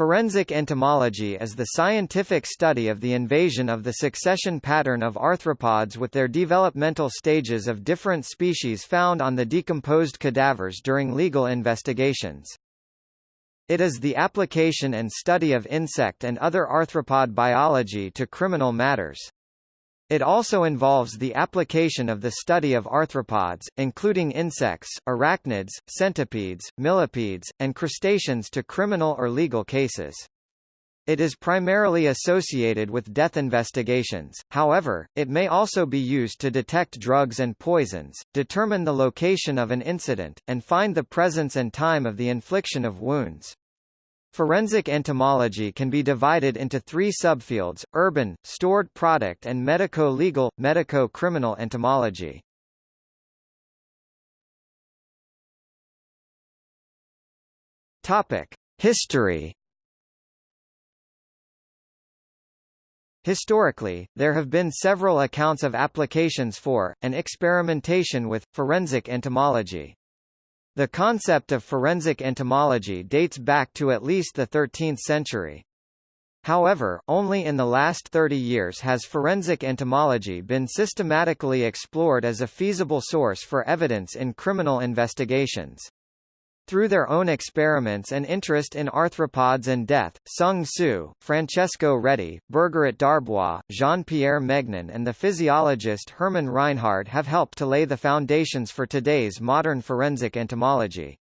Forensic entomology is the scientific study of the invasion of the succession pattern of arthropods with their developmental stages of different species found on the decomposed cadavers during legal investigations. It is the application and study of insect and other arthropod biology to criminal matters. It also involves the application of the study of arthropods, including insects, arachnids, centipedes, millipedes, and crustaceans to criminal or legal cases. It is primarily associated with death investigations, however, it may also be used to detect drugs and poisons, determine the location of an incident, and find the presence and time of the infliction of wounds. Forensic entomology can be divided into three subfields, urban, stored product and medico-legal, medico-criminal entomology. Topic. History Historically, there have been several accounts of applications for, and experimentation with, forensic entomology. The concept of forensic entomology dates back to at least the 13th century. However, only in the last 30 years has forensic entomology been systematically explored as a feasible source for evidence in criminal investigations. Through their own experiments and interest in arthropods and death, Sung Su, Francesco Redi, Bergeret d'Arbois, Jean-Pierre Megnin and the physiologist Hermann Reinhard have helped to lay the foundations for today's modern forensic entomology.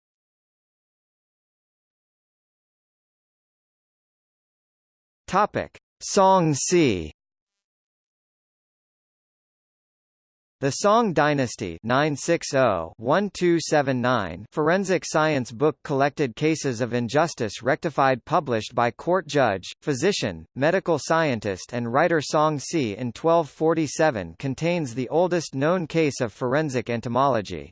Topic. Song C. The Song Dynasty 960-1279 Forensic Science Book collected cases of injustice rectified published by court judge, physician, medical scientist and writer Song Ci in 1247 contains the oldest known case of forensic entomology.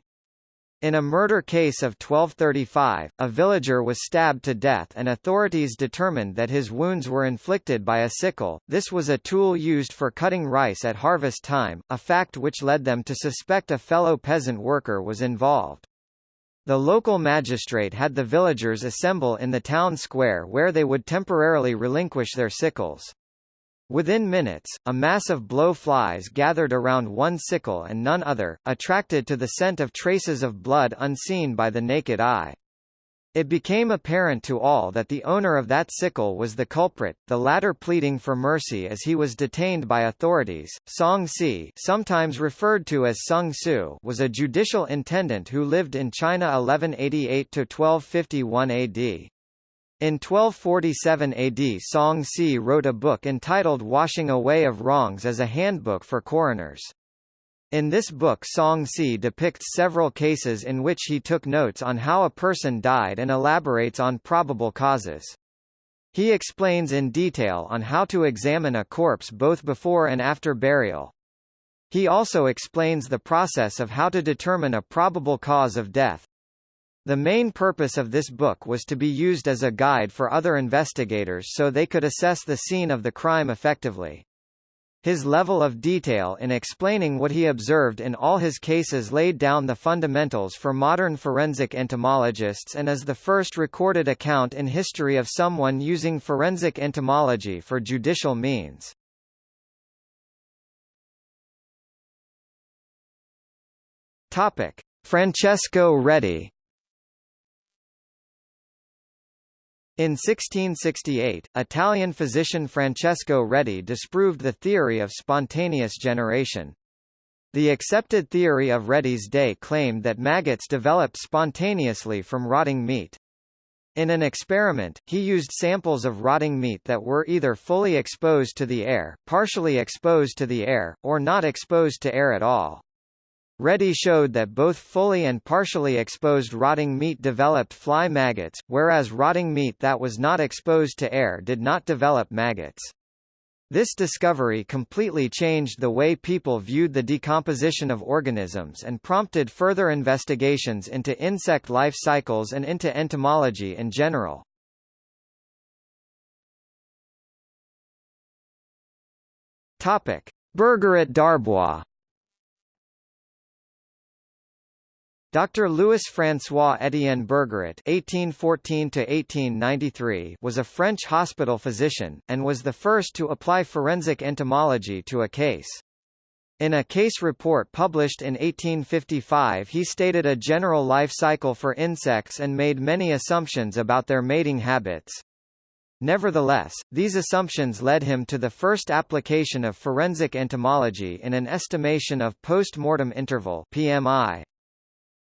In a murder case of 1235, a villager was stabbed to death and authorities determined that his wounds were inflicted by a sickle. This was a tool used for cutting rice at harvest time, a fact which led them to suspect a fellow peasant worker was involved. The local magistrate had the villagers assemble in the town square where they would temporarily relinquish their sickles. Within minutes, a mass of blowflies gathered around one sickle and none other, attracted to the scent of traces of blood unseen by the naked eye. It became apparent to all that the owner of that sickle was the culprit, the latter pleading for mercy as he was detained by authorities. Song Ci, sometimes referred to as Sung Su, was a judicial intendant who lived in China 1188 to 1251 AD. In 1247 AD Song Ci wrote a book entitled Washing Away of Wrongs as a Handbook for Coroners. In this book Song Ci depicts several cases in which he took notes on how a person died and elaborates on probable causes. He explains in detail on how to examine a corpse both before and after burial. He also explains the process of how to determine a probable cause of death. The main purpose of this book was to be used as a guide for other investigators so they could assess the scene of the crime effectively. His level of detail in explaining what he observed in all his cases laid down the fundamentals for modern forensic entomologists and is the first recorded account in history of someone using forensic entomology for judicial means. Topic: Francesco Redi In 1668, Italian physician Francesco Redi disproved the theory of spontaneous generation. The accepted theory of Redi's day claimed that maggots developed spontaneously from rotting meat. In an experiment, he used samples of rotting meat that were either fully exposed to the air, partially exposed to the air, or not exposed to air at all. Redi showed that both fully and partially exposed rotting meat developed fly maggots, whereas rotting meat that was not exposed to air did not develop maggots. This discovery completely changed the way people viewed the decomposition of organisms and prompted further investigations into insect life cycles and into entomology in general. Topic: Bergeret d'Arbois Dr. Louis-François Étienne Bergeret (1814–1893) was a French hospital physician, and was the first to apply forensic entomology to a case. In a case report published in 1855 he stated a general life cycle for insects and made many assumptions about their mating habits. Nevertheless, these assumptions led him to the first application of forensic entomology in an estimation of post-mortem interval PMI.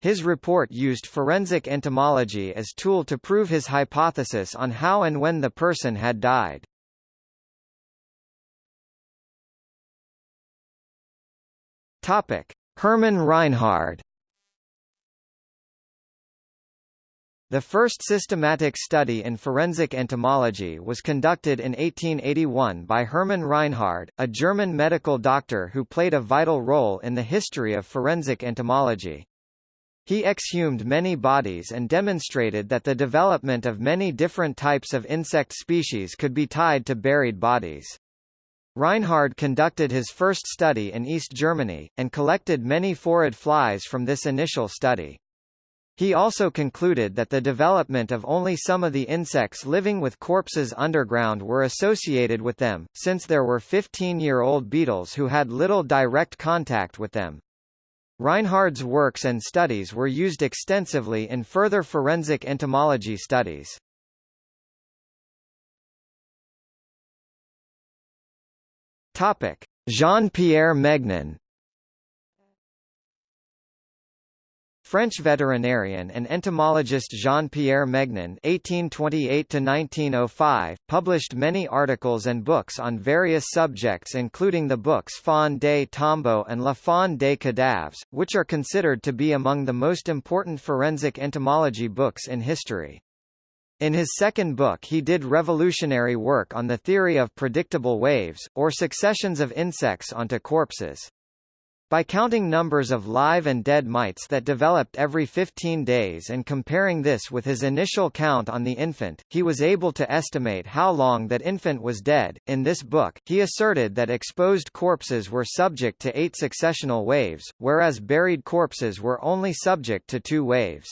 His report used forensic entomology as tool to prove his hypothesis on how and when the person had died. Topic: Hermann Reinhard The first systematic study in forensic entomology was conducted in 1881 by Hermann Reinhard, a German medical doctor who played a vital role in the history of forensic entomology. He exhumed many bodies and demonstrated that the development of many different types of insect species could be tied to buried bodies. Reinhard conducted his first study in East Germany, and collected many phorid flies from this initial study. He also concluded that the development of only some of the insects living with corpses underground were associated with them, since there were 15-year-old beetles who had little direct contact with them. Reinhard's works and studies were used extensively in further forensic entomology studies. Topic: Jean-Pierre Megnin French veterinarian and entomologist Jean-Pierre Megnin (1828–1905) published many articles and books on various subjects, including the books Faune des Tombeaux and La Faune des Cadavres, which are considered to be among the most important forensic entomology books in history. In his second book he did revolutionary work on the theory of predictable waves, or successions of insects onto corpses. By counting numbers of live and dead mites that developed every 15 days and comparing this with his initial count on the infant, he was able to estimate how long that infant was dead. In this book, he asserted that exposed corpses were subject to eight successional waves, whereas buried corpses were only subject to two waves.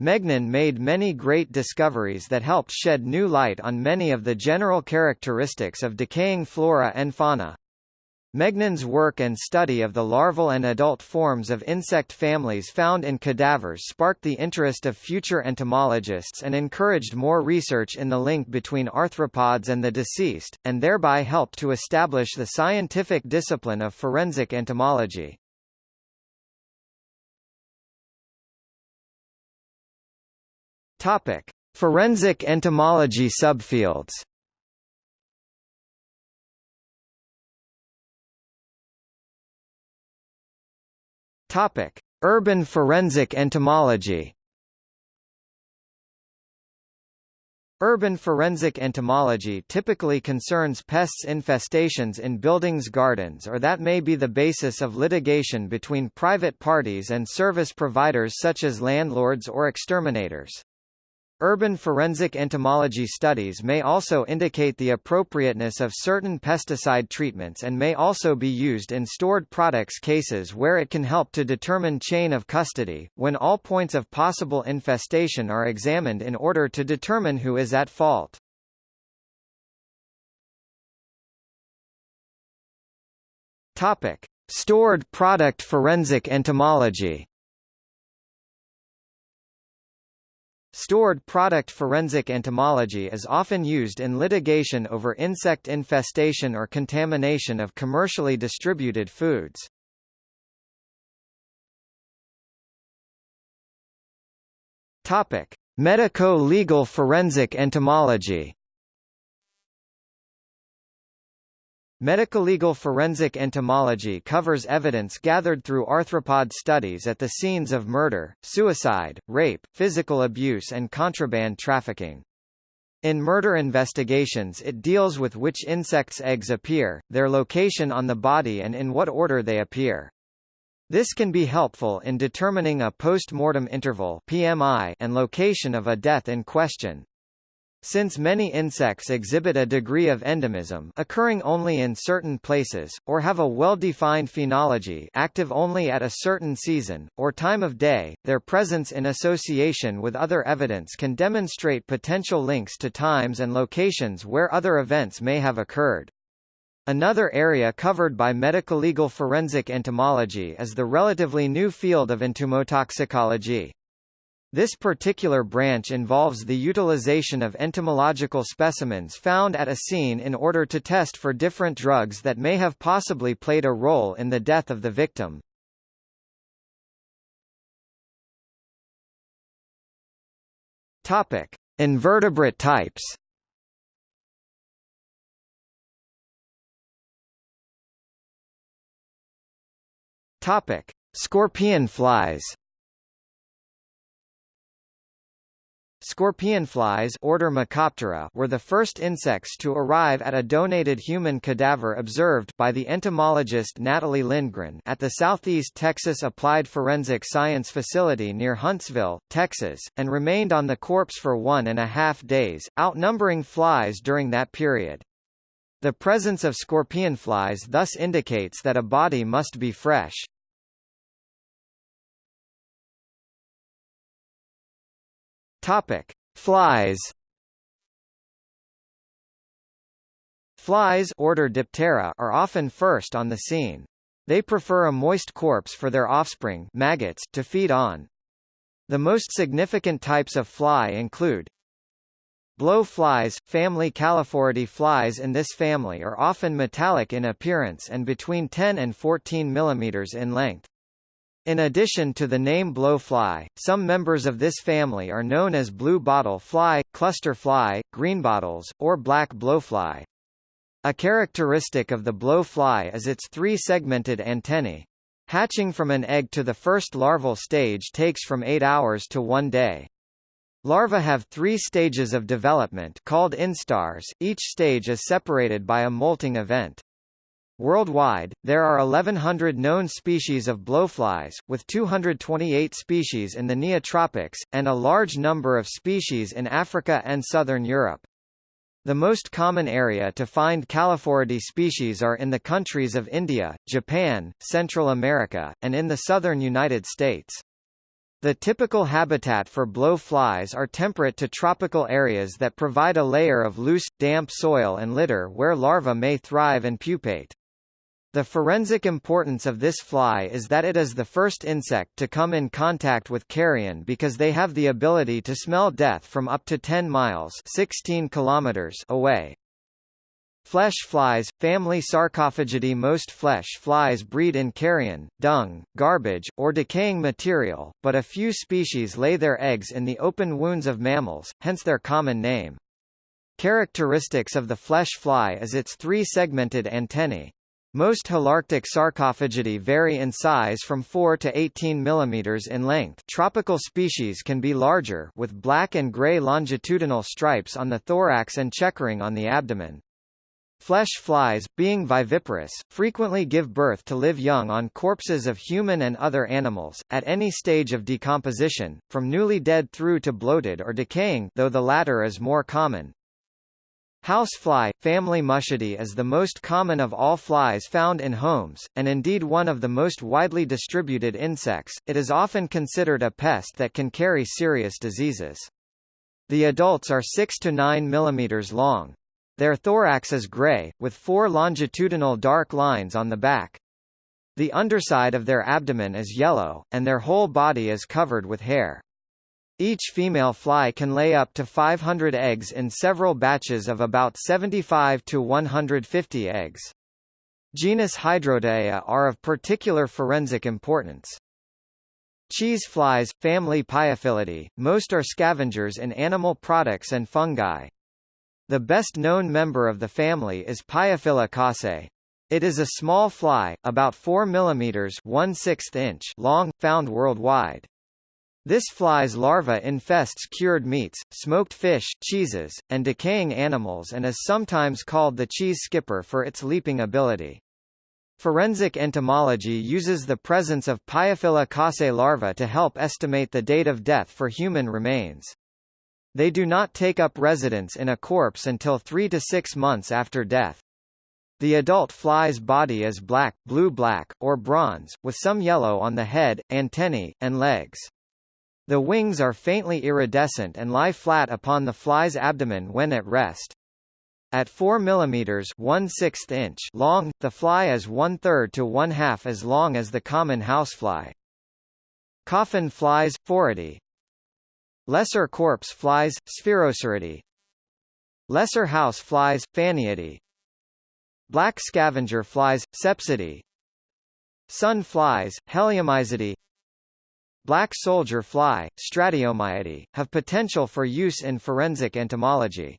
Megnin made many great discoveries that helped shed new light on many of the general characteristics of decaying flora and fauna. Megnin's work and study of the larval and adult forms of insect families found in cadavers sparked the interest of future entomologists and encouraged more research in the link between arthropods and the deceased, and thereby helped to establish the scientific discipline of forensic entomology. Topic: Forensic entomology subfields. Topic: Urban forensic entomology. Urban forensic entomology typically concerns pests infestations in buildings gardens or that may be the basis of litigation between private parties and service providers such as landlords or exterminators. Urban forensic entomology studies may also indicate the appropriateness of certain pesticide treatments and may also be used in stored products cases where it can help to determine chain of custody, when all points of possible infestation are examined in order to determine who is at fault. Topic. Stored product forensic entomology Stored product forensic entomology is often used in litigation over insect infestation or contamination of commercially distributed foods. Topic: Medico-legal forensic entomology Medico-legal forensic entomology covers evidence gathered through arthropod studies at the scenes of murder, suicide, rape, physical abuse and contraband trafficking. In murder investigations it deals with which insects' eggs appear, their location on the body and in what order they appear. This can be helpful in determining a post-mortem interval PMI and location of a death in question. Since many insects exhibit a degree of endemism occurring only in certain places, or have a well-defined phenology active only at a certain season, or time of day, their presence in association with other evidence can demonstrate potential links to times and locations where other events may have occurred. Another area covered by medico-legal forensic entomology is the relatively new field of entomotoxicology. This particular branch involves the utilization of entomological specimens found at a scene in order to test for different drugs that may have possibly played a role in the death of the victim. Topic: Invertebrate types. Topic: Scorpion flies. Scorpionflies order Mecoptera were the first insects to arrive at a donated human cadaver observed by the entomologist Natalie Lindgren at the Southeast Texas Applied Forensic Science Facility near Huntsville, Texas, and remained on the corpse for one and a half days, outnumbering flies during that period. The presence of scorpionflies thus indicates that a body must be fresh. Topic: Flies. Flies order Diptera are often first on the scene. They prefer a moist corpse for their offspring maggots to feed on. The most significant types of fly include Blow flies, family Calliphoridae flies in this family are often metallic in appearance and between 10 and 14 mm in length. In addition to the name blowfly, some members of this family are known as blue bottle fly, cluster fly, greenbottles, or black blowfly. A characteristic of the blowfly is its three-segmented antennae. Hatching from an egg to the first larval stage takes from 8 hours to 1 day. Larvae have three stages of development called instars, each stage is separated by a molting event. Worldwide, there are 1,100 known species of blowflies, with 228 species in the Neotropics, and a large number of species in Africa and southern Europe. The most common area to find Calliphoridae species are in the countries of India, Japan, Central America, and in the southern United States. The typical habitat for blowflies are temperate to tropical areas that provide a layer of loose, damp soil and litter where larvae may thrive and pupate. The forensic importance of this fly is that it is the first insect to come in contact with carrion because they have the ability to smell death from up to 10 miles 16 kilometers away. Flesh flies, family Sarcophagidae Most flesh flies breed in carrion, dung, garbage, or decaying material, but a few species lay their eggs in the open wounds of mammals, hence their common name. Characteristics of the flesh fly is its three-segmented antennae. Most Holarctic sarcophagidae vary in size from 4 to 18 mm in length tropical species can be larger with black and gray longitudinal stripes on the thorax and checkering on the abdomen. Flesh flies, being viviparous, frequently give birth to live young on corpses of human and other animals, at any stage of decomposition, from newly dead through to bloated or decaying though the latter is more common. Housefly, family Muscidae is the most common of all flies found in homes, and indeed one of the most widely distributed insects. It is often considered a pest that can carry serious diseases. The adults are 6 to 9 mm long. Their thorax is gray, with four longitudinal dark lines on the back. The underside of their abdomen is yellow, and their whole body is covered with hair. Each female fly can lay up to 500 eggs in several batches of about 75 to 150 eggs. Genus Hydrotaea are of particular forensic importance. Cheese flies, family Piophilidae, most are scavengers in animal products and fungi. The best-known member of the family is Piophila casei. It is a small fly, about 4 mm 1 inch long, found worldwide. This fly's larva infests cured meats, smoked fish, cheeses, and decaying animals and is sometimes called the cheese skipper for its leaping ability. Forensic entomology uses the presence of Piophila casei larvae to help estimate the date of death for human remains. They do not take up residence in a corpse until 3 to 6 months after death. The adult fly's body is black, blue-black, or bronze, with some yellow on the head, antennae, and legs. The wings are faintly iridescent and lie flat upon the fly's abdomen when at rest. At 4 mm 1 inch long, the fly is one-third to one-half as long as the common housefly. Coffin flies, Phoridae Lesser corpse flies, Sphaeroceridae Lesser house flies, Fanniidae Black scavenger flies, Sepsidae Sun flies, Heleomyzidae Black soldier fly, Stratiomyidae, have potential for use in forensic entomology.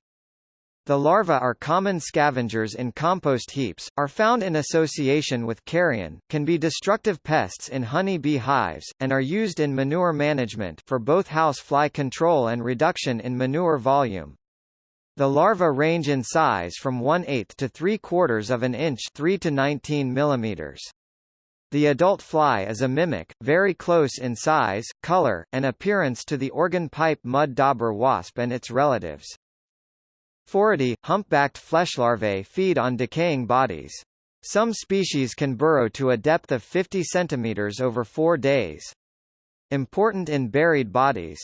The larvae are common scavengers in compost heaps, are found in association with carrion, can be destructive pests in honey bee hives, and are used in manure management for both house fly control and reduction in manure volume. The larvae range in size from 1 8 to 3 quarters of an inch 3 to 19 millimeters. The adult fly is a mimic, very close in size, color, and appearance to the organ pipe mud dauber wasp and its relatives. Phoridae, humpbacked fleshlarvae feed on decaying bodies. Some species can burrow to a depth of 50 cm over four days. Important in buried bodies.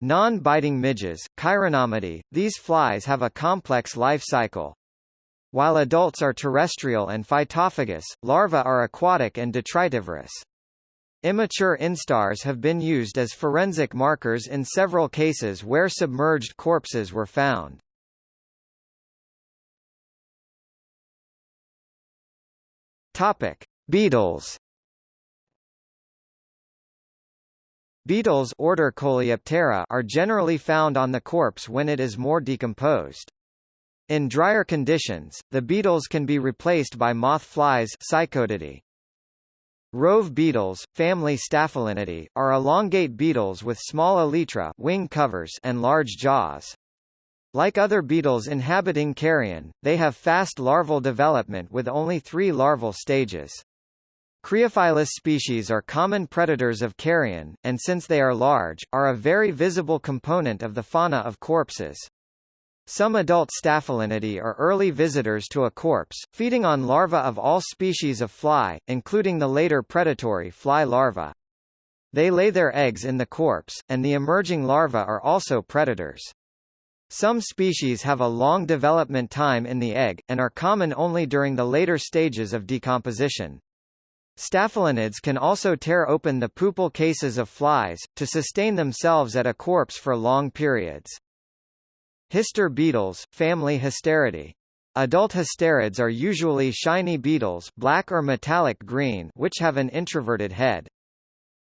Non-biting midges, Chironomidae, these flies have a complex life cycle. While adults are terrestrial and phytophagous, larvae are aquatic and detritivorous. Immature instars have been used as forensic markers in several cases where submerged corpses were found. Topic: Beetles. Beetles order Coleoptera are generally found on the corpse when it is more decomposed. In drier conditions, the beetles can be replaced by moth flies Psychodidae. Rove beetles, family Staphylinidae, are elongate beetles with small elytra wing covers and large jaws. Like other beetles inhabiting carrion, they have fast larval development with only three larval stages. Creophilus species are common predators of carrion, and since they are large, are a very visible component of the fauna of corpses. Some adult Staphylinidae are early visitors to a corpse, feeding on larvae of all species of fly, including the later predatory fly larvae. They lay their eggs in the corpse, and the emerging larvae are also predators. Some species have a long development time in the egg, and are common only during the later stages of decomposition. Staphylinids can also tear open the pupal cases of flies, to sustain themselves at a corpse for long periods. Hister beetles, family Histeridae. Adult histerids are usually shiny beetles black or metallic green which have an introverted head.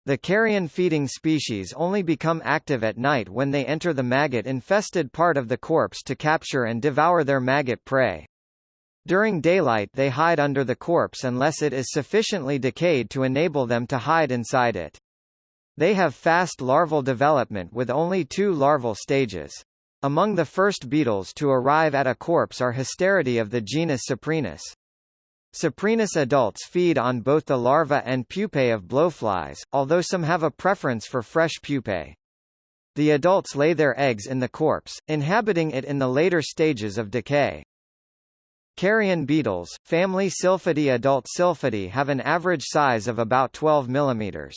The carrion-feeding species only become active at night when they enter the maggot-infested part of the corpse to capture and devour their maggot prey. During daylight they hide under the corpse unless it is sufficiently decayed to enable them to hide inside it. They have fast larval development with only two larval stages. Among the first beetles to arrive at a corpse are Histeridae of the genus Saprinus. Saprinus adults feed on both the larvae and pupae of blowflies, although some have a preference for fresh pupae. The adults lay their eggs in the corpse, inhabiting it in the later stages of decay. Carrion beetles, family Silphidae Adult Silphidae have an average size of about 12 mm.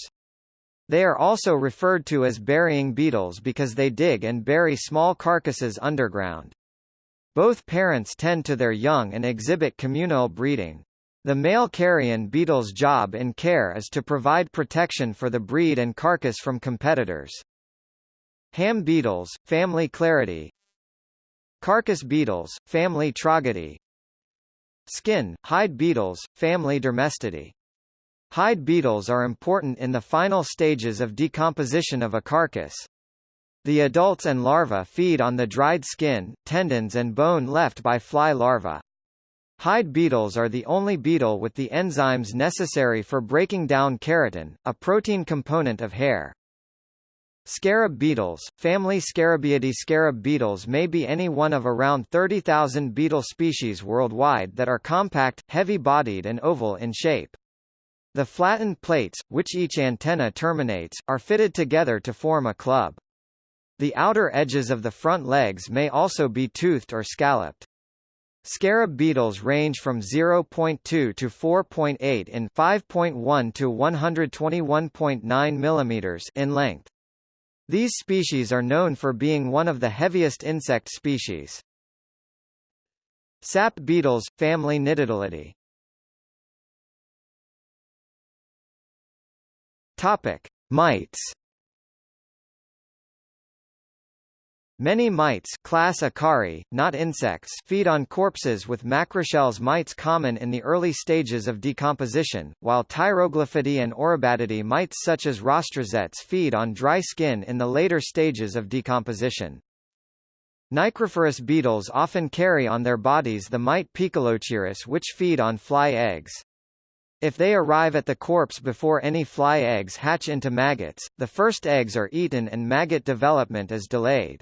They are also referred to as burying beetles because they dig and bury small carcasses underground. Both parents tend to their young and exhibit communal breeding. The male carrion beetle's job in care is to provide protection for the breed and carcass from competitors. Ham beetles, family Cleridae Carcass beetles, family Trogonidae Skin, hide beetles, family Dermestidae Hide beetles are important in the final stages of decomposition of a carcass. The adults and larvae feed on the dried skin, tendons and bone left by fly larvae. Hide beetles are the only beetle with the enzymes necessary for breaking down keratin, a protein component of hair. Scarab beetles, family Scarabaeidae Scarab beetles may be any one of around 30,000 beetle species worldwide that are compact, heavy-bodied and oval in shape. The flattened plates, which each antenna terminates, are fitted together to form a club. The outer edges of the front legs may also be toothed or scalloped. Scarab beetles range from 0.2 to 4.8 in 5.1 to 121.9 mm in length. These species are known for being one of the heaviest insect species. Sap beetles, family Nitidulidae. Topic: Mites. Many mites class Acari, not insects feed on corpses with macroshells mites common in the early stages of decomposition, while Tyroglyphidae and Oribatidae mites such as rostrozetes feed on dry skin in the later stages of decomposition. Necrophorus beetles often carry on their bodies the mite Poecilochirus which feed on fly eggs. If they arrive at the corpse before any fly eggs hatch into maggots, the first eggs are eaten and maggot development is delayed.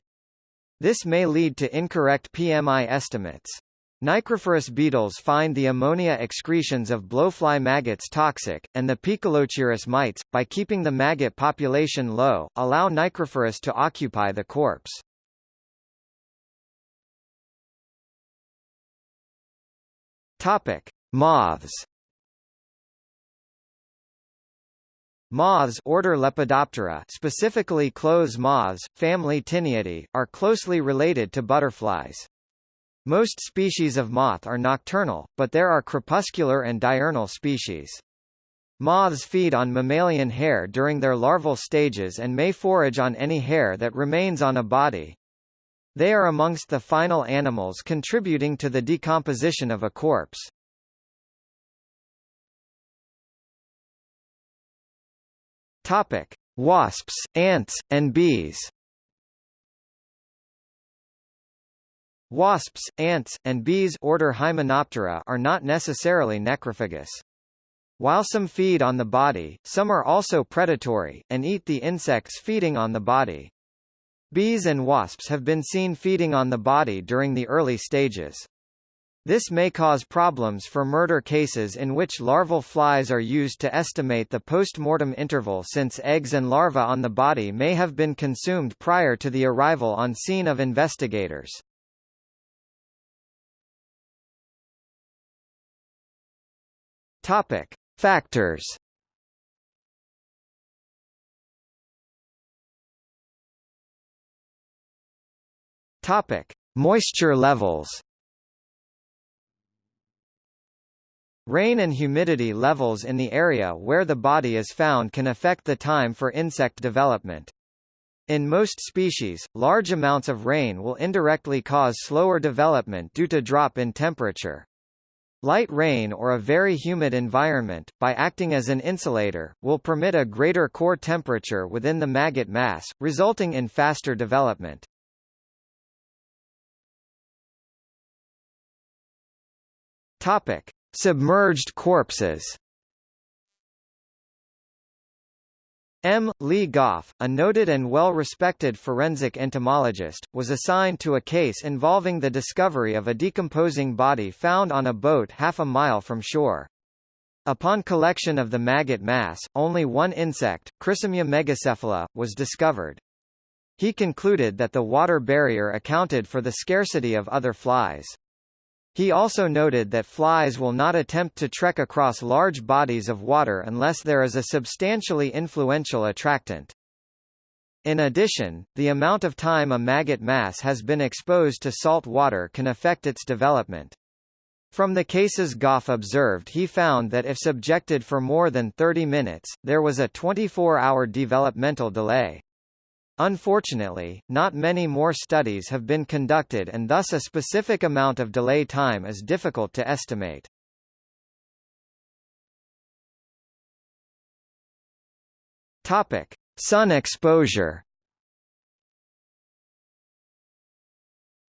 This may lead to incorrect PMI estimates. Necrophorus beetles find the ammonia excretions of blowfly maggots toxic, and the Poecilochirus mites, by keeping the maggot population low, allow Necrophorus to occupy the corpse. Topic: Moths. Moths order Lepidoptera specifically clothes moths, family Tineidae, are closely related to butterflies. Most species of moth are nocturnal, but there are crepuscular and diurnal species. Moths feed on mammalian hair during their larval stages and may forage on any hair that remains on a body. They are amongst the final animals contributing to the decomposition of a corpse. Topic: Wasps, ants, and bees. Wasps, ants, and bees order Hymenoptera are not necessarily necrophagous. While some feed on the body, some are also predatory, and eat the insects feeding on the body. Bees and wasps have been seen feeding on the body during the early stages. This may cause problems for murder cases in which larval flies are used to estimate the post-mortem interval since eggs and larvae on the body may have been consumed prior to the arrival on scene of investigators. Topic: Factors. Topic: Moisture levels. Rain and humidity levels in the area where the body is found can affect the time for insect development. In most species, large amounts of rain will indirectly cause slower development due to drop in temperature. Light rain or a very humid environment, by acting as an insulator, will permit a greater core temperature within the maggot mass, resulting in faster development. Topic: Submerged corpses M. Lee Goff, a noted and well-respected forensic entomologist, was assigned to a case involving the discovery of a decomposing body found on a boat half a mile from shore. Upon collection of the maggot mass, only one insect, Chrysomya megacephala, was discovered. He concluded that the water barrier accounted for the scarcity of other flies. He also noted that flies will not attempt to trek across large bodies of water unless there is a substantially influential attractant. In addition, the amount of time a maggot mass has been exposed to salt water can affect its development. From the cases Goff observed he found that if subjected for more than 30 minutes, there was a 24-hour developmental delay. Unfortunately, not many more studies have been conducted and thus a specific amount of delay time is difficult to estimate. Topic: Sun exposure.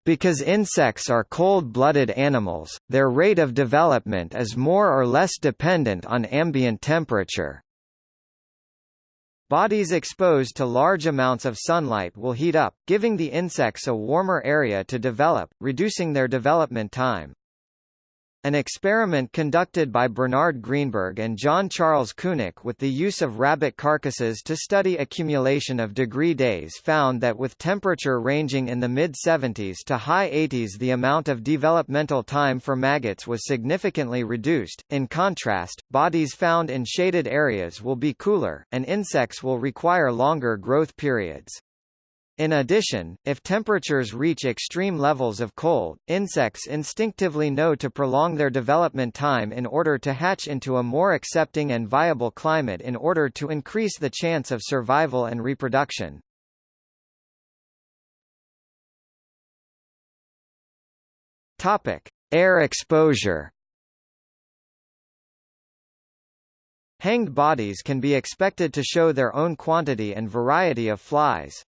Because insects are cold-blooded animals, their rate of development is more or less dependent on ambient temperature. Bodies exposed to large amounts of sunlight will heat up, giving the insects a warmer area to develop, reducing their development time. An experiment conducted by Bernard Greenberg and John Charles Kunich with the use of rabbit carcasses to study accumulation of degree days found that with temperature ranging in the mid-70s to high 80s the amount of developmental time for maggots was significantly reduced. In contrast, bodies found in shaded areas will be cooler, and insects will require longer growth periods. In addition, if temperatures reach extreme levels of cold, insects instinctively know to prolong their development time in order to hatch into a more accepting and viable climate in order to increase the chance of survival and reproduction. Topic: Air exposure. Hanged bodies can be expected to show their own quantity and variety of flies.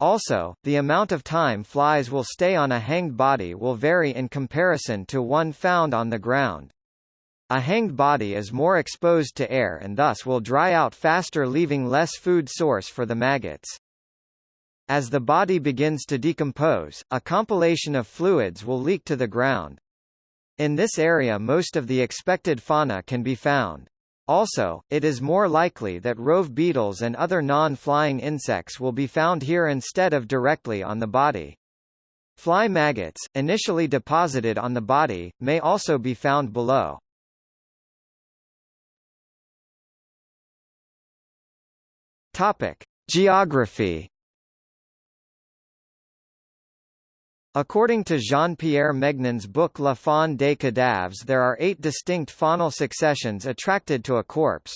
Also, the amount of time flies will stay on a hanged body will vary in comparison to one found on the ground. A hanged body is more exposed to air and thus will dry out faster leaving less food source for the maggots. As the body begins to decompose, a compilation of fluids will leak to the ground. In this area most of the expected fauna can be found. Also, it is more likely that rove beetles and other non-flying insects will be found here instead of directly on the body. Fly maggots, initially deposited on the body, may also be found below. Topic: Geography According to Jean-Pierre Megnin's book La faune des cadavres there are eight distinct faunal successions attracted to a corpse.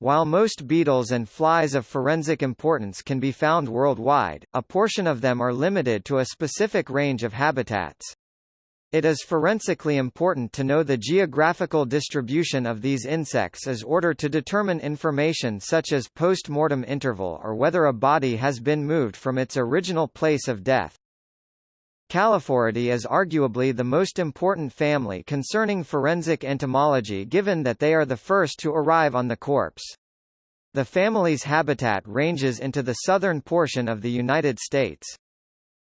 While most beetles and flies of forensic importance can be found worldwide, a portion of them are limited to a specific range of habitats. It is forensically important to know the geographical distribution of these insects as order to determine information such as post-mortem interval or whether a body has been moved from its original place of death. Calliphoridae is arguably the most important family concerning forensic entomology given that they are the first to arrive on the corpse. The family's habitat ranges into the southern portion of the United States.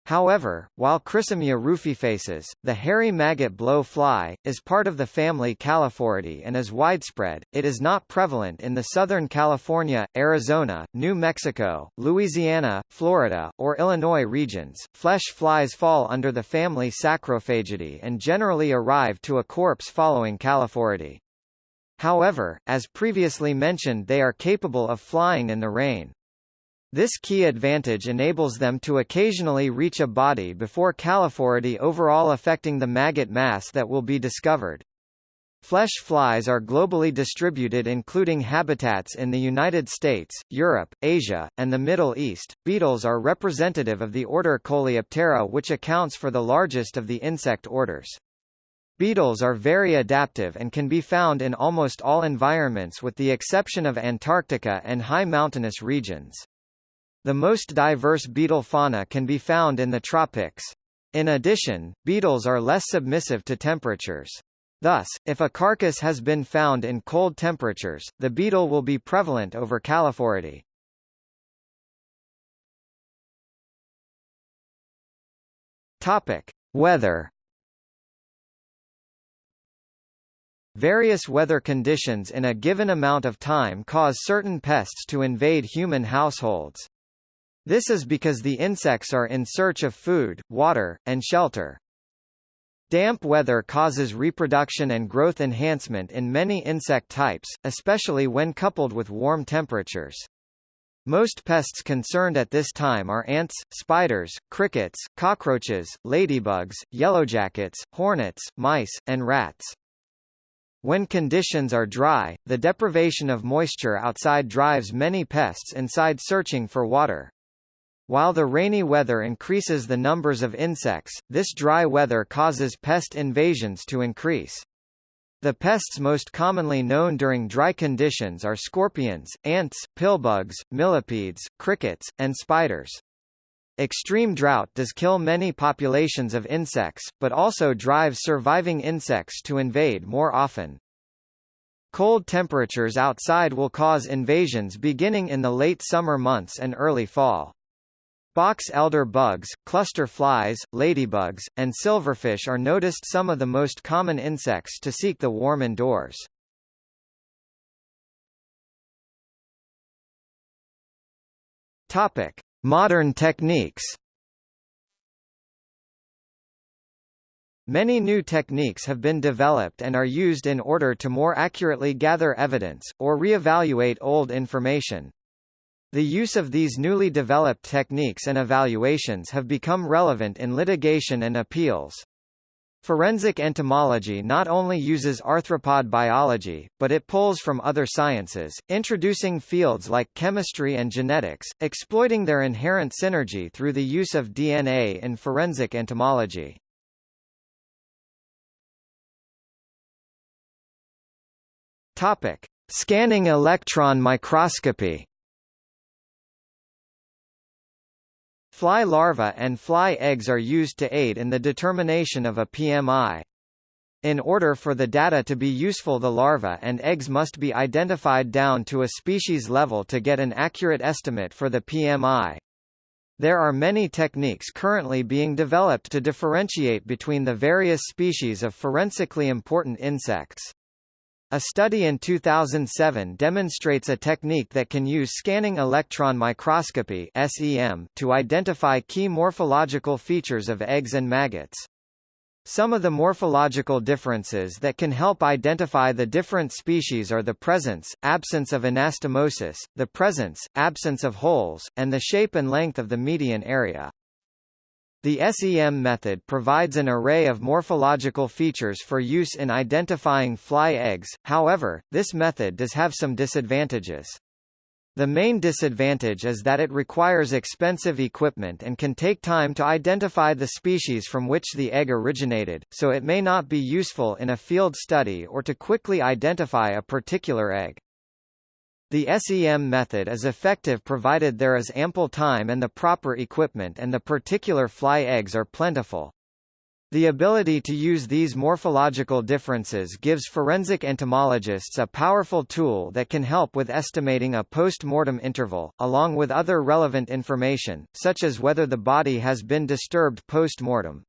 However, while Chrysomya rufifacies, the hairy maggot blow fly, is part of the family Calliphoridae and is widespread, it is not prevalent in the Southern California, Arizona, New Mexico, Louisiana, Florida, or Illinois regions. Flesh flies fall under the family Sarcophagidae and generally arrive to a corpse following Calliphoridae. However, as previously mentioned they are capable of flying in the rain. This key advantage enables them to occasionally reach a body before Calliphoridae overall affecting the maggot mass that will be discovered. Flesh flies are globally distributed including habitats in the United States, Europe, Asia, and the Middle East. Beetles are representative of the order Coleoptera which accounts for the largest of the insect orders. Beetles are very adaptive and can be found in almost all environments with the exception of Antarctica and high mountainous regions. The most diverse beetle fauna can be found in the tropics. In addition, beetles are less submissive to temperatures. Thus, if a carcass has been found in cold temperatures, the beetle will be prevalent over Calliphoridae. Topic: Weather. Various weather conditions in a given amount of time cause certain pests to invade human households. This is because the insects are in search of food, water, and shelter. Damp weather causes reproduction and growth enhancement in many insect types, especially when coupled with warm temperatures. Most pests concerned at this time are ants, spiders, crickets, cockroaches, ladybugs, yellowjackets, hornets, mice, and rats. When conditions are dry, the deprivation of moisture outside drives many pests inside searching for water. While the rainy weather increases the numbers of insects, this dry weather causes pest invasions to increase. The pests most commonly known during dry conditions are scorpions, ants, pillbugs, millipedes, crickets, and spiders. Extreme drought does kill many populations of insects, but also drives surviving insects to invade more often. Cold temperatures outside will cause invasions beginning in the late summer months and early fall. Box elder bugs, cluster flies, ladybugs, and silverfish are noticed some of the most common insects to seek the warm indoors. Topic: Modern techniques. Many new techniques have been developed and are used in order to more accurately gather evidence, or re-evaluate old information. The use of these newly developed techniques and evaluations have become relevant in litigation and appeals. Forensic entomology not only uses arthropod biology, but it pulls from other sciences, introducing fields like chemistry and genetics, exploiting their inherent synergy through the use of DNA in forensic entomology. Topic: Scanning electron microscopy. Fly larvae and fly eggs are used to aid in the determination of a PMI. In order for the data to be useful the larvae and eggs must be identified down to a species level to get an accurate estimate for the PMI. There are many techniques currently being developed to differentiate between the various species of forensically important insects. A study in 2007 demonstrates a technique that can use scanning electron microscopy (SEM) to identify key morphological features of eggs and maggots. Some of the morphological differences that can help identify the different species are the presence, absence of anastomosis, the presence, absence of holes, and the shape and length of the median area. The SEM method provides an array of morphological features for use in identifying fly eggs, however, this method does have some disadvantages. The main disadvantage is that it requires expensive equipment and can take time to identify the species from which the egg originated, so it may not be useful in a field study or to quickly identify a particular egg. The SEM method is effective provided there is ample time and the proper equipment and the particular fly eggs are plentiful. The ability to use these morphological differences gives forensic entomologists a powerful tool that can help with estimating a post-mortem interval, along with other relevant information, such as whether the body has been disturbed post-mortem.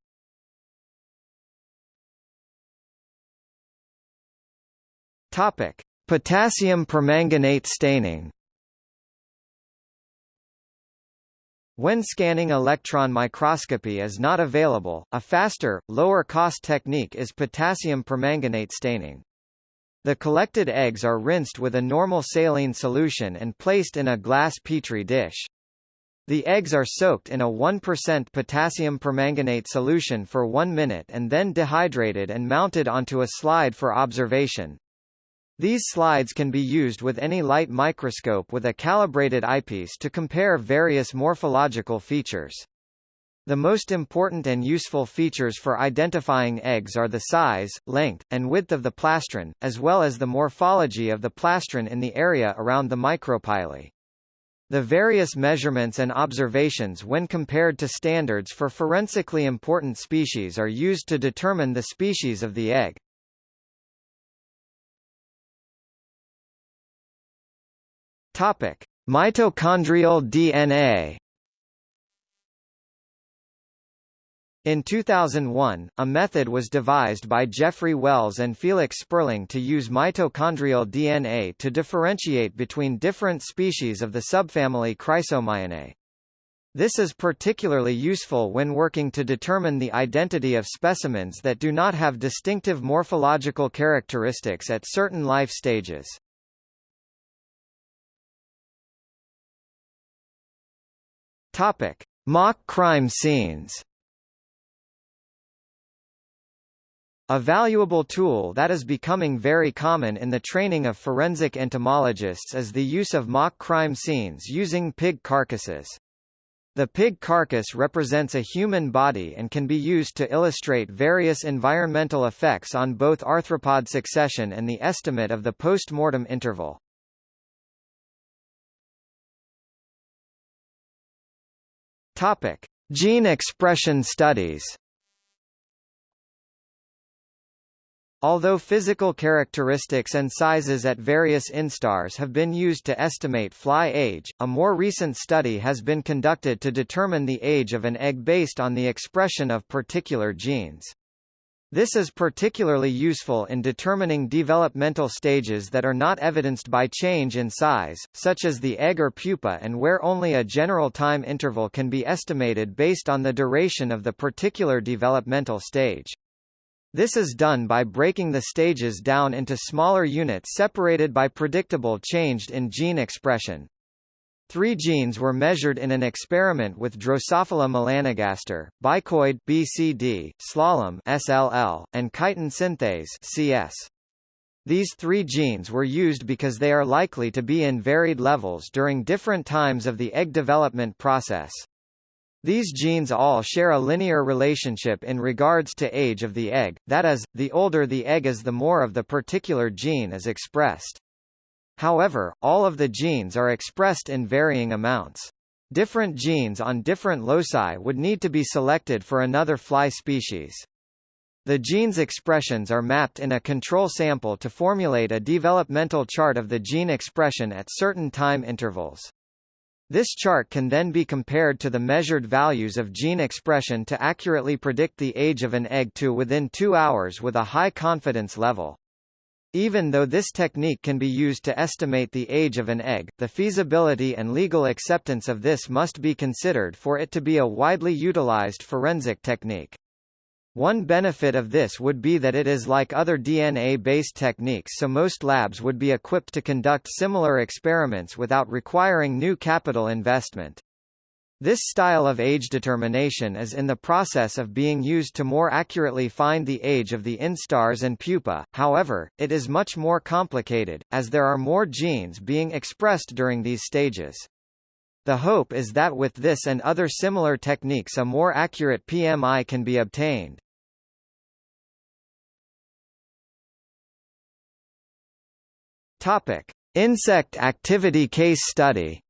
Potassium permanganate staining When scanning electron microscopy is not available, a faster, lower-cost technique is potassium permanganate staining. The collected eggs are rinsed with a normal saline solution and placed in a glass petri dish. The eggs are soaked in a 1% potassium permanganate solution for one minute and then dehydrated and mounted onto a slide for observation. These slides can be used with any light microscope with a calibrated eyepiece to compare various morphological features. The most important and useful features for identifying eggs are the size, length, and width of the plastron, as well as the morphology of the plastron in the area around the micropyle. The various measurements and observations when compared to standards for forensically important species are used to determine the species of the egg. Topic: Mitochondrial DNA. In 2001, a method was devised by Jeffrey Wells and Felix Sperling to use mitochondrial DNA to differentiate between different species of the subfamily Chrysomyinae. This is particularly useful when working to determine the identity of specimens that do not have distinctive morphological characteristics at certain life stages. Topic: Mock crime scenes. A valuable tool that is becoming very common in the training of forensic entomologists is the use of mock crime scenes using pig carcasses. The pig carcass represents a human body and can be used to illustrate various environmental effects on both arthropod succession and the estimate of the post-mortem interval. Topic: Gene expression studies. Although physical characteristics and sizes at various instars have been used to estimate fly age, a more recent study has been conducted to determine the age of an egg based on the expression of particular genes. This is particularly useful in determining developmental stages that are not evidenced by change in size, such as the egg or pupa and where only a general time interval can be estimated based on the duration of the particular developmental stage. This is done by breaking the stages down into smaller units separated by predictable changed in gene expression. Three genes were measured in an experiment with Drosophila melanogaster, bicoid BCD, slalom SLL, and chitin synthase CS. These three genes were used because they are likely to be in varied levels during different times of the egg development process. These genes all share a linear relationship in regards to age of the egg, that is, the older the egg is the more of the particular gene is expressed. However, all of the genes are expressed in varying amounts. Different genes on different loci would need to be selected for another fly species. The gene's expressions are mapped in a control sample to formulate a developmental chart of the gene expression at certain time intervals. This chart can then be compared to the measured values of gene expression to accurately predict the age of an egg to within two hours with a high confidence level. Even though this technique can be used to estimate the age of an egg, the feasibility and legal acceptance of this must be considered for it to be a widely utilized forensic technique. One benefit of this would be that it is like other DNA-based techniques so most labs would be equipped to conduct similar experiments without requiring new capital investment. This style of age determination is in the process of being used to more accurately find the age of the instars and pupa, however, it is much more complicated, as there are more genes being expressed during these stages. The hope is that with this and other similar techniques a more accurate PMI can be obtained. Topic. Insect activity case study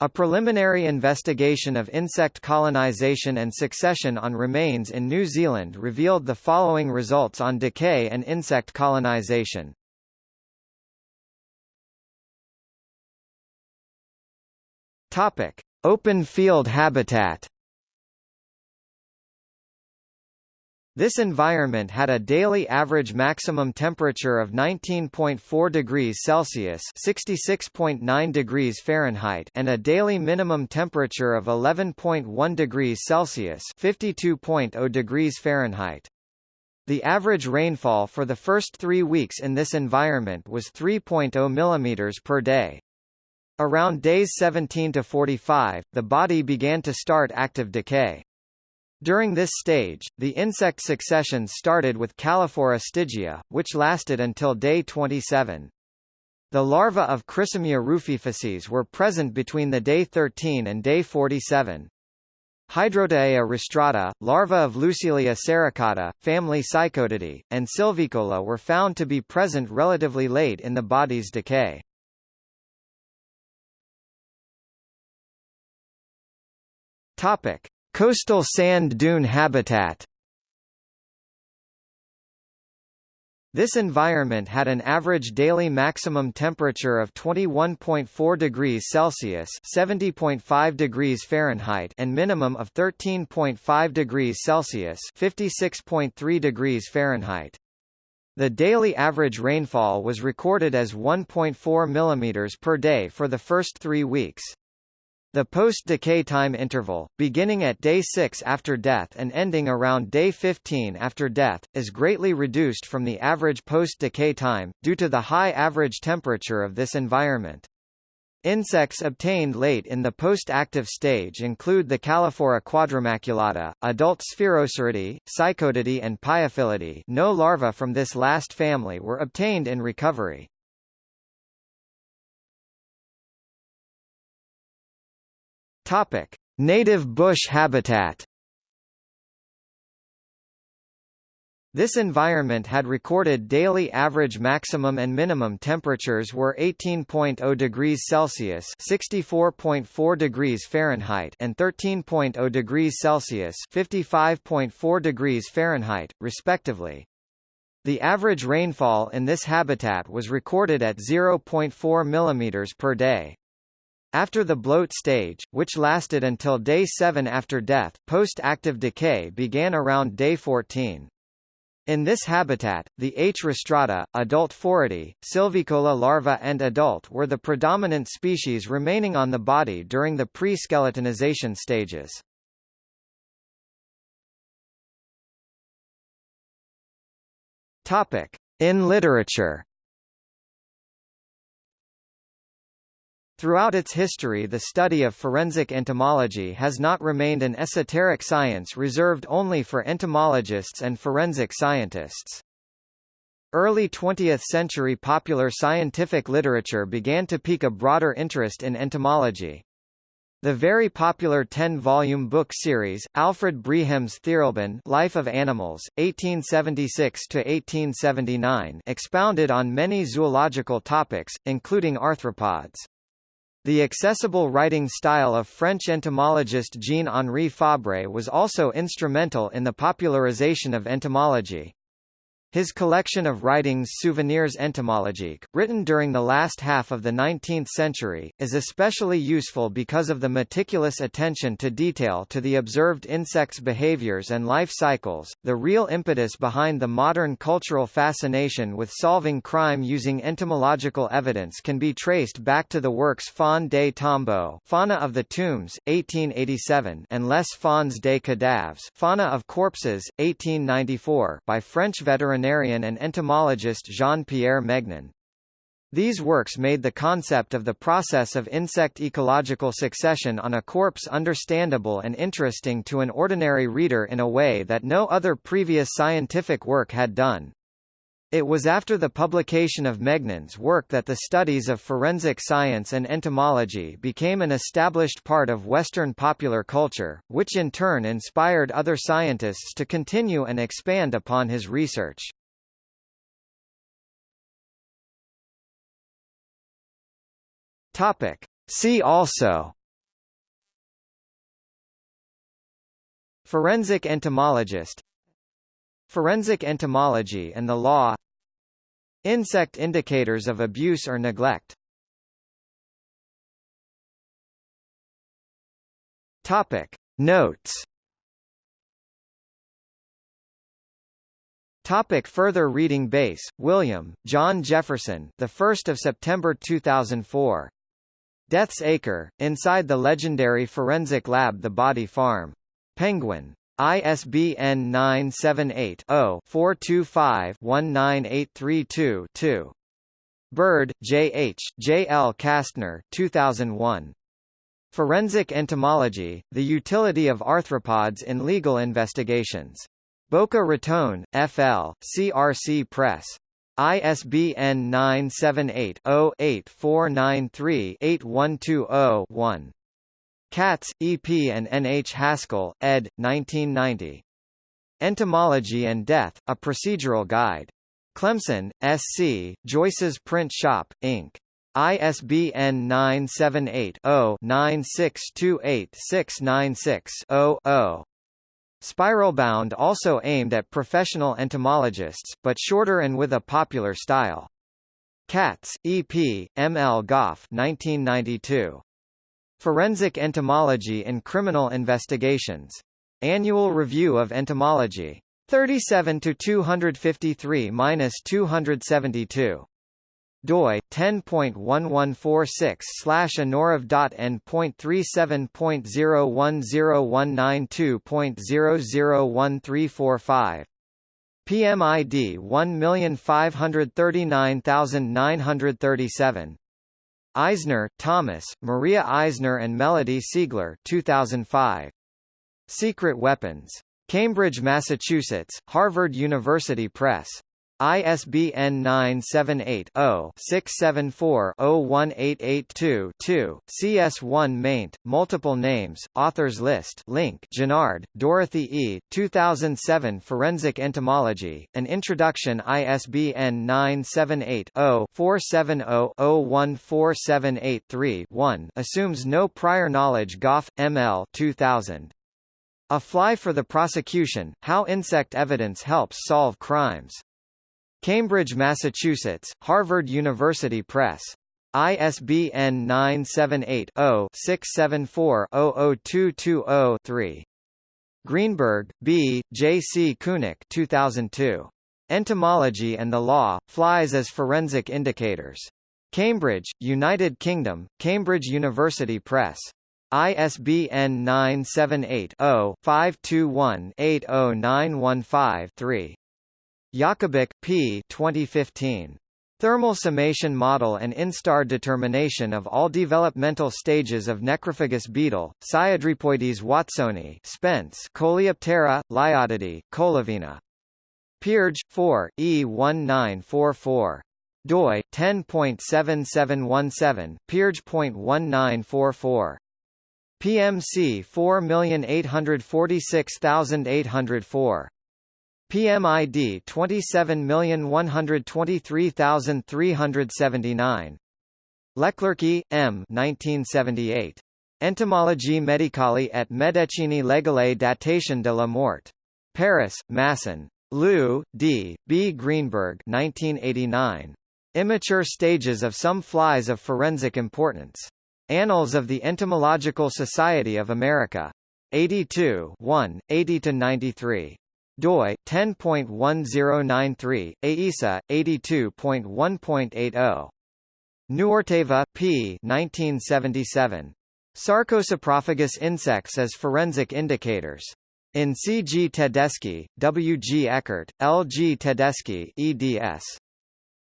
A preliminary investigation of insect colonization and succession on remains in New Zealand revealed the following results on decay and insect colonization. Topic: Open field habitat This environment had a daily average maximum temperature of 19.4 degrees Celsius (66.9 degrees Fahrenheit) and a daily minimum temperature of 11.1 degrees Celsius (52.0 degrees Fahrenheit). The average rainfall for the first 3 weeks in this environment was 3.0 mm per day. Around days 17 to 45, the body began to start active decay. During this stage, the insect succession started with Calliphora stygia, which lasted until day 27. The larvae of Chrysomya rufifacies were present between the day 13 and day 47. Hydrotaea rostrata, larvae of Lucilia sericata, family Psychodidae, and Sylvicola were found to be present relatively late in the body's decay. Topic: Coastal sand dune habitat This environment had an average daily maximum temperature of 21.4 degrees Celsius (70.5 degrees Fahrenheit) and minimum of 13.5 degrees Celsius (56.3 degrees Fahrenheit). The daily average rainfall was recorded as 1.4 mm per day for the first 3 weeks. The post-decay time interval, beginning at day 6 after death and ending around day 15 after death, is greatly reduced from the average post-decay time, due to the high average temperature of this environment. Insects obtained late in the post-active stage include the Calliphora quadrimaculata, adult Sphaeroceridae, Psychodidae and Piophilidae no larvae from this last family were obtained in recovery. Topic: Native bush habitat. This environment had recorded daily average maximum and minimum temperatures were 18.0 degrees Celsius (64.4 degrees Fahrenheit) and 13.0 degrees Celsius (55.4 degrees Fahrenheit), respectively. The average rainfall in this habitat was recorded at 0.4 mm per day. After the bloat stage, which lasted until day 7 after death, post-active decay began around day 14. In this habitat, the H. rostrata, adult Phoridae, Sylvicola larva and adult were the predominant species remaining on the body during the pre-skeletonization stages. In literature. Throughout its history the study of forensic entomology has not remained an esoteric science reserved only for entomologists and forensic scientists. Early 20th-century popular scientific literature began to pique a broader interest in entomology. The very popular 10-volume book series, Alfred Brehm's Tierleben Life of Animals, 1876–1879 expounded on many zoological topics, including arthropods. The accessible writing style of French entomologist Jean-Henri Fabre was also instrumental in the popularization of entomology. His collection of writings Souvenirs entomologiques, written during the last half of the 19th century, is especially useful because of the meticulous attention to detail to the observed insects' behaviors and life cycles. The real impetus behind the modern cultural fascination with solving crime using entomological evidence can be traced back to the works Faune des Tombeaux, Fauna of the Tombs, 1887, and Les Faunes des Cadavres, Fauna of Corpses, 1894, by French veterinarian veterinarian and entomologist Jean-Pierre Megnin. These works made the concept of the process of insect ecological succession on a corpse understandable and interesting to an ordinary reader in a way that no other previous scientific work had done. It was after the publication of Megnin's work that the studies of forensic science and entomology became an established part of Western popular culture, which in turn inspired other scientists to continue and expand upon his research. Topic. See also Forensic entomologist Forensic entomology and the law Insect indicators of abuse or neglect Topic. Notes Topic further reading Bass William, John Jefferson, the 1st of September 2004. Death's Acre, inside the legendary forensic lab The Body Farm. Penguin. ISBN 978-0-425-19832-2. Byrd, J. H., J. L. Castner 2001. Forensic Entomology, The Utility of Arthropods in Legal Investigations. Boca Raton, F.L., CRC Press. ISBN 978-0-8493-8120-1. Catts, E. P. and N. H. Haskell, ed. 1990. Entomology and Death, A Procedural Guide. Clemson, S. C., Joyce's Print Shop, Inc. ISBN 978 0 9628 696 0 Spiralbound also aimed at professional entomologists, but shorter and with a popular style. Catts, E.P., M. L. Goff 1992. Forensic Entomology in Criminal Investigations. Annual Review of Entomology. 37 to 253-272 doi 10.1146 slash anorav.n.37.010192.001345 PMID 1539937 Eisner, Thomas, Maria Eisner and Melody Siegler 2005. Secret Weapons. Cambridge, Massachusetts, Harvard University Press. ISBN 978-0-674-01882-2, CS1 maint, multiple names, authors list link Gennard, Dorothy E., 2007 Forensic Entomology, An Introduction ISBN 978-0-470-01478-3-1 assumes no prior knowledge Goff, M.L. 2000. A Fly for the Prosecution, How Insect Evidence Helps Solve Crimes. Cambridge, Massachusetts, Harvard University Press. ISBN 978-0-674-00220-3. Greenberg, B., J. C. Kunich 2002. Entomology and the Law, Flies as Forensic Indicators. Cambridge, United Kingdom, Cambridge University Press. ISBN 978 0 521 80915 3. Jakubec, P. 2015. Thermal summation model and instar determination of all developmental stages of necrophagus beetle, Sciodrepoides watsoni Spence Coleoptera, Leiodidae, Cholevinae. PeerJ, 4, E1944. doi, 10.7717, PeerJ.1944. PMC 4846804. PMID 27123379. Leclercq, M. 1978. Entomologie médicale et médecine légale datation de la mort. Paris, Masson. Liu, D., B. Greenberg 1989. Immature stages of some flies of forensic importance. Annals of the Entomological Society of America. 82 1, 80-93 doi 10.1093 AISA 82.1.80 Nuorteva P 1977 Sarcosaprophagous insects as forensic indicators in C. G. Tedeschi, W. G. Eckert, L. G. Tedeschi eds.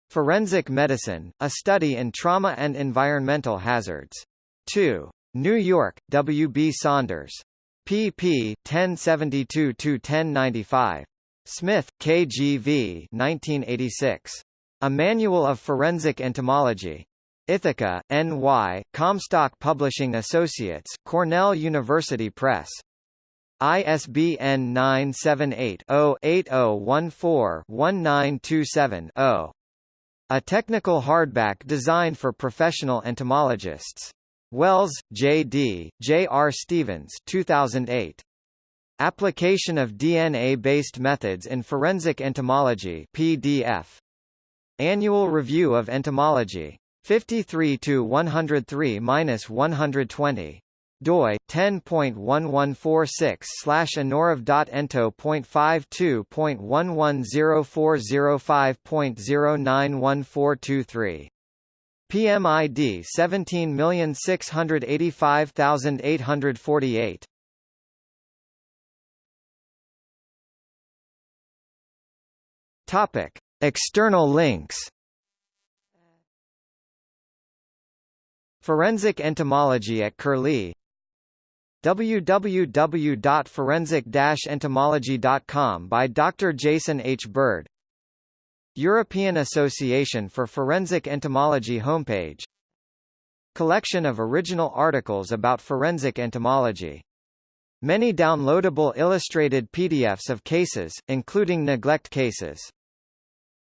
Forensic Medicine, A Study in Trauma and Environmental Hazards. 2. New York, W. B. Saunders pp. 1072–1095. Smith, K. G. V. 1986. A Manual of Forensic Entomology. Ithaca, N.Y., Comstock Publishing Associates, Cornell University Press. ISBN 978-0-8014-1927-0. A technical hardback designed for professional entomologists. Wells, J.D., J. D., J. R. Stevens 2008. Application of DNA-based methods in forensic entomology PDF. Annual Review of Entomology. 53 to 103-120 doi 10.1146 slash anorav.ento.52.1104005.0914223 PMID 17685848. Topic: External links. Forensic entomology at Curlie www.forensic-entomology.com by Dr. Jason H. Byrd European Association for Forensic Entomology homepage Collection of original articles about forensic entomology. Many downloadable illustrated PDFs of cases, including neglect cases.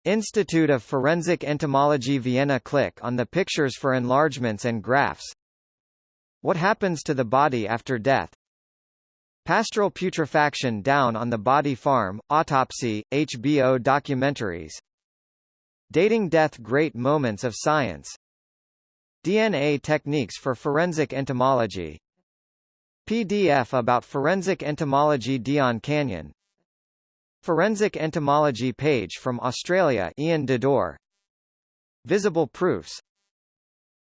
Institute of Forensic Entomology Vienna Click on the pictures for enlargements and graphs What happens to the body after death Pastoral putrefaction down on the body farm, autopsy, HBO documentaries. Dating death Great moments of science. DNA techniques for forensic entomology. PDF about forensic entomology Dion Canyon. Forensic entomology page from Australia Ian Dadour Visible proofs.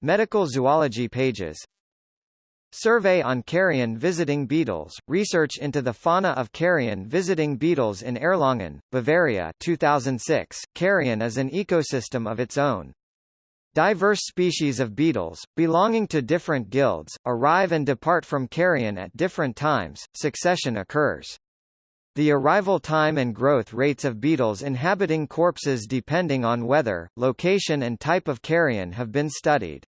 Medical zoology pages Survey on carrion visiting beetles, research into the fauna of carrion visiting beetles in Erlangen, Bavaria 2006. Carrion is an ecosystem of its own. Diverse species of beetles, belonging to different guilds, arrive and depart from carrion at different times, succession occurs. The arrival time and growth rates of beetles inhabiting corpses depending on weather, location and type of carrion have been studied.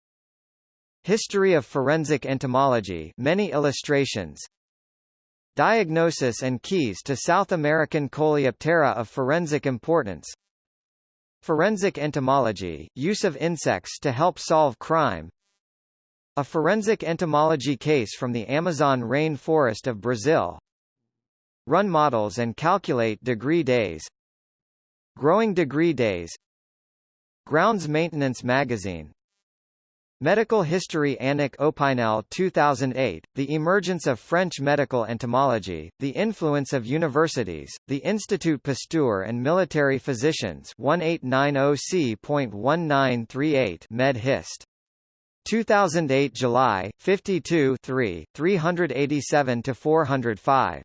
History of forensic entomology many illustrations. Diagnosis and keys to South American Coleoptera of forensic importance. Forensic entomology, use of insects to help solve crime. A forensic entomology case from the Amazon rainforest of Brazil. Run models and calculate degree days. Growing degree days. Grounds Maintenance Magazine Medical History Annick Opinel 2008, The Emergence of French Medical Entomology, The Influence of Universities, The Institut Pasteur and Military Physicians 1890C.1938 Med Hist. 2008 July, 52 3, 387–405